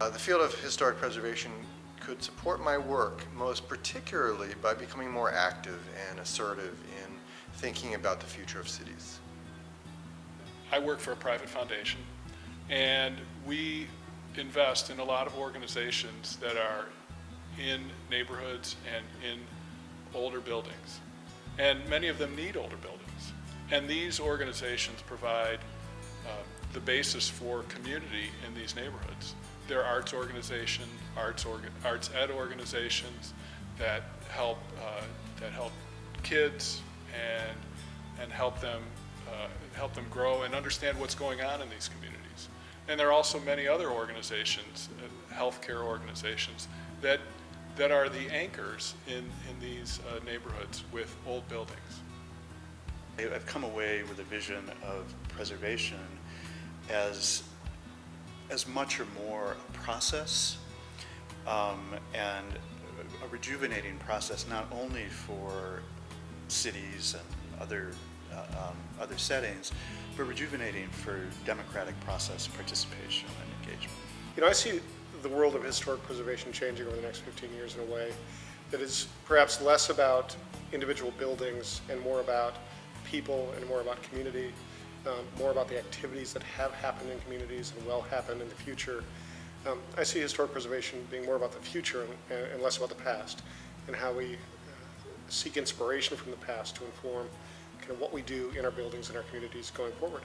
Uh, The field of historic preservation could support my work most particularly by becoming more active and assertive in thinking about the future of cities. I work for a private foundation, and we invest in a lot of organizations that are in neighborhoods and in older buildings. And many of them need older buildings. And these organizations provide the basis for community in these neighborhoods. There are arts organization, arts, orga, arts ed organizations that help, uh, that help kids and, and help them uh, help them grow and understand what's going on in these communities. And there are also many other organizations, uh, healthcare organizations, that, that are the anchors in, in these uh, neighborhoods with old buildings. I've come away with a vision of preservation as, as much or more a process um, and a rejuvenating process not only for cities and other uh, um, other settings, but rejuvenating for democratic process participation and engagement. You know, I see the world of historic preservation changing over the next 15 years in a way that is perhaps less about individual buildings and more about people and more about community, um, more about the activities that have happened in communities and will happen in the future. Um, I see historic preservation being more about the future and, and less about the past and how we uh, seek inspiration from the past to inform kind of what we do in our buildings and our communities going forward.